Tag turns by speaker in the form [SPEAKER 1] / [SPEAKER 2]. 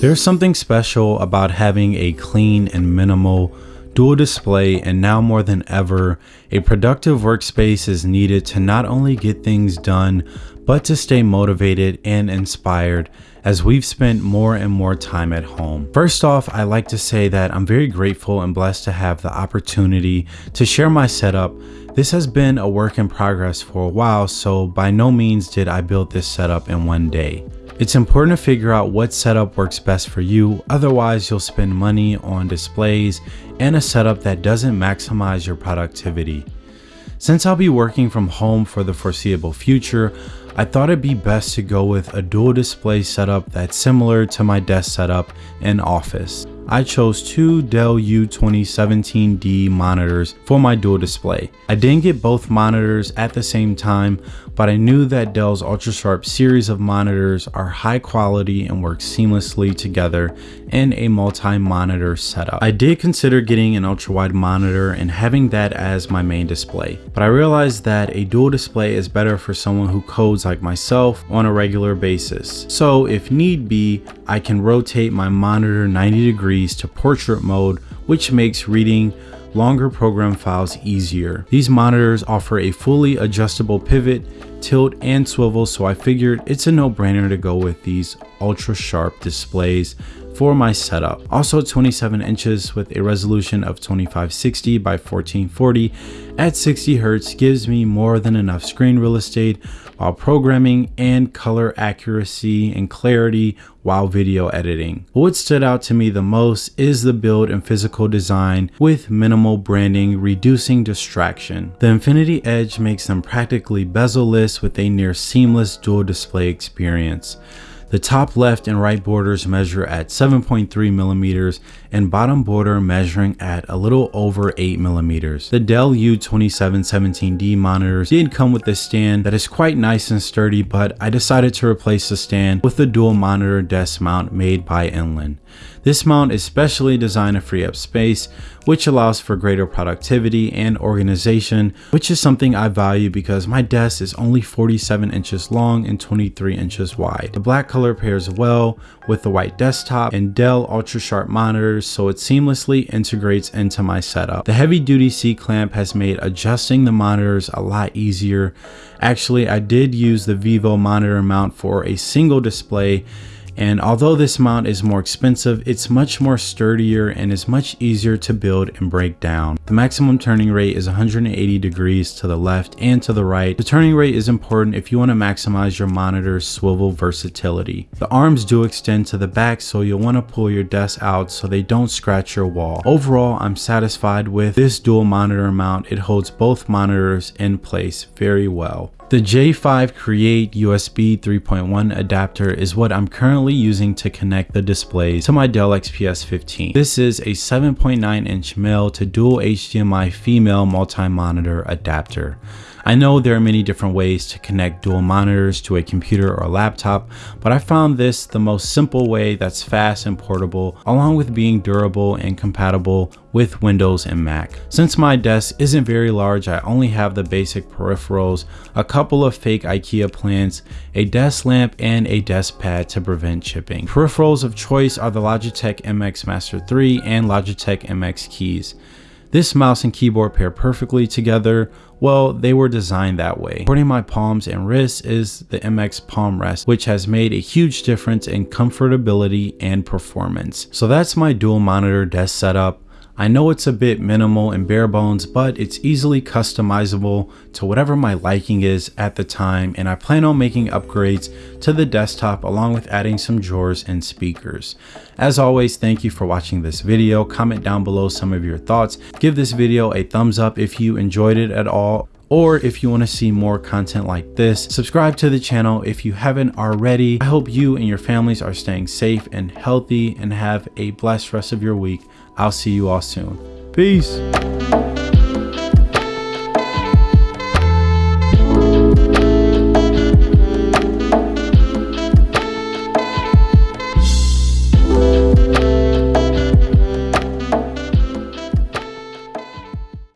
[SPEAKER 1] There's something special about having a clean and minimal dual display and now more than ever, a productive workspace is needed to not only get things done, but to stay motivated and inspired as we've spent more and more time at home. First off, I like to say that I'm very grateful and blessed to have the opportunity to share my setup. This has been a work in progress for a while, so by no means did I build this setup in one day. It's important to figure out what setup works best for you, otherwise you'll spend money on displays and a setup that doesn't maximize your productivity. Since I'll be working from home for the foreseeable future, I thought it'd be best to go with a dual display setup that's similar to my desk setup in office. I chose two Dell U2717D monitors for my dual display. I didn't get both monitors at the same time, but I knew that Dell's UltraSharp series of monitors are high quality and work seamlessly together in a multi-monitor setup. I did consider getting an ultra-wide monitor and having that as my main display, but I realized that a dual display is better for someone who codes like myself on a regular basis. So if need be, I can rotate my monitor 90 degrees to portrait mode, which makes reading longer program files easier. These monitors offer a fully adjustable pivot, tilt, and swivel, so I figured it's a no-brainer to go with these ultra sharp displays for my setup. Also 27 inches with a resolution of 2560 by 1440 at 60 Hz gives me more than enough screen real estate while programming and color accuracy and clarity while video editing. What stood out to me the most is the build and physical design with minimal branding reducing distraction. The Infinity Edge makes them practically bezel-less with a near seamless dual display experience. The top left and right borders measure at 7.3 millimeters and bottom border measuring at a little over 8 millimeters. The Dell U2717D monitors did come with a stand that is quite nice and sturdy, but I decided to replace the stand with the dual monitor desk mount made by Inland. This mount is specially designed to free up space, which allows for greater productivity and organization, which is something I value because my desk is only 47 inches long and 23 inches wide. The black color pairs well with the white desktop and Dell Ultra Sharp monitors so it seamlessly integrates into my setup. The heavy duty C-clamp has made adjusting the monitors a lot easier. Actually, I did use the Vivo monitor mount for a single display and although this mount is more expensive, it's much more sturdier and is much easier to build and break down. The maximum turning rate is 180 degrees to the left and to the right. The turning rate is important if you want to maximize your monitor's swivel versatility. The arms do extend to the back so you'll want to pull your desk out so they don't scratch your wall. Overall, I'm satisfied with this dual monitor mount. It holds both monitors in place very well. The J5 Create USB 3.1 adapter is what I'm currently using to connect the displays to my Dell XPS 15. This is a 7.9 inch male to dual HDMI female multi-monitor adapter. I know there are many different ways to connect dual monitors to a computer or laptop, but I found this the most simple way that's fast and portable, along with being durable and compatible with Windows and Mac. Since my desk isn't very large, I only have the basic peripherals, a couple of fake IKEA plants, a desk lamp, and a desk pad to prevent chipping. Peripherals of choice are the Logitech MX Master 3 and Logitech MX keys. This mouse and keyboard pair perfectly together. Well, they were designed that way. Supporting my palms and wrists is the MX Palm Rest, which has made a huge difference in comfortability and performance. So that's my dual monitor desk setup. I know it's a bit minimal and bare bones, but it's easily customizable to whatever my liking is at the time, and I plan on making upgrades to the desktop along with adding some drawers and speakers. As always, thank you for watching this video. Comment down below some of your thoughts. Give this video a thumbs up if you enjoyed it at all or if you want to see more content like this subscribe to the channel if you haven't already i hope you and your families are staying safe and healthy and have a blessed rest of your week I'll see you all soon. Peace.